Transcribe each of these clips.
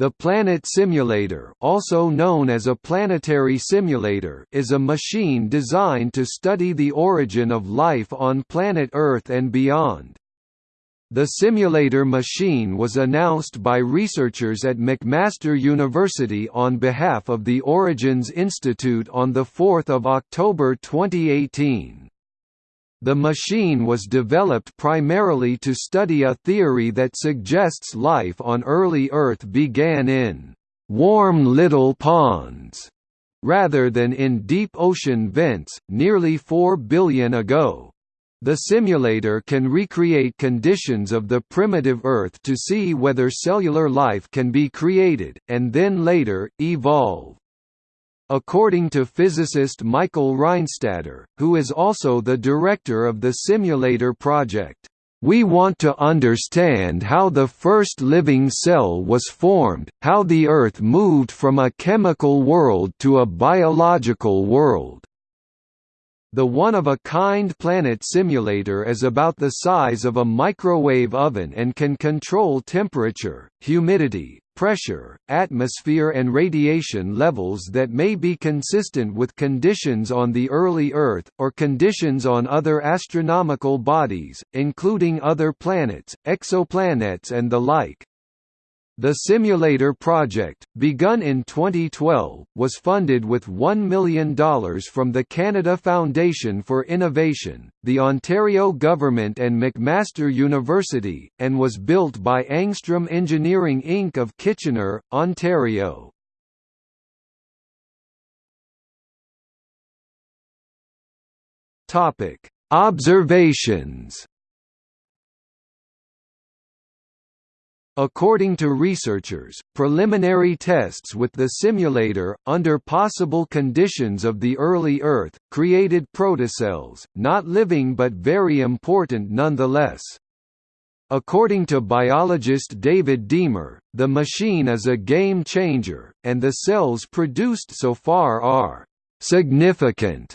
The Planet Simulator also known as a planetary simulator is a machine designed to study the origin of life on planet Earth and beyond. The simulator machine was announced by researchers at McMaster University on behalf of the Origins Institute on 4 October 2018. The machine was developed primarily to study a theory that suggests life on early Earth began in «warm little ponds» rather than in deep ocean vents, nearly 4 billion ago. The simulator can recreate conditions of the primitive Earth to see whether cellular life can be created, and then later, evolve. According to physicist Michael Rheinstädter, who is also the director of the simulator project, we want to understand how the first living cell was formed, how the Earth moved from a chemical world to a biological world. The one-of-a-kind planet simulator is about the size of a microwave oven and can control temperature, humidity, pressure, atmosphere and radiation levels that may be consistent with conditions on the early Earth, or conditions on other astronomical bodies, including other planets, exoplanets and the like. The simulator project, begun in 2012, was funded with $1 million from the Canada Foundation for Innovation, the Ontario Government and McMaster University, and was built by Angstrom Engineering Inc. of Kitchener, Ontario. Observations According to researchers, preliminary tests with the simulator, under possible conditions of the early Earth, created protocells, not living but very important nonetheless. According to biologist David Deamer, the machine is a game changer, and the cells produced so far are significant.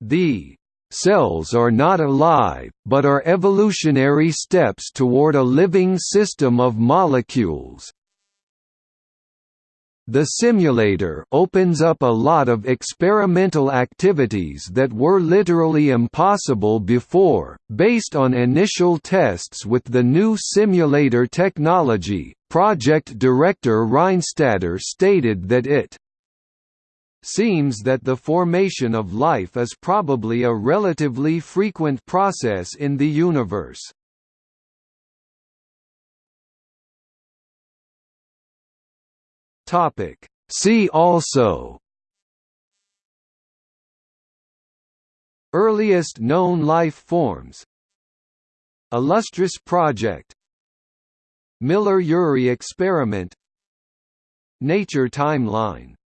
The Cells are not alive, but are evolutionary steps toward a living system of molecules. The simulator opens up a lot of experimental activities that were literally impossible before, based on initial tests with the new simulator technology. Project director Rheinstädter stated that it seems that the formation of life is probably a relatively frequent process in the universe. See also Earliest known life forms Illustris project Miller–Urey experiment Nature timeline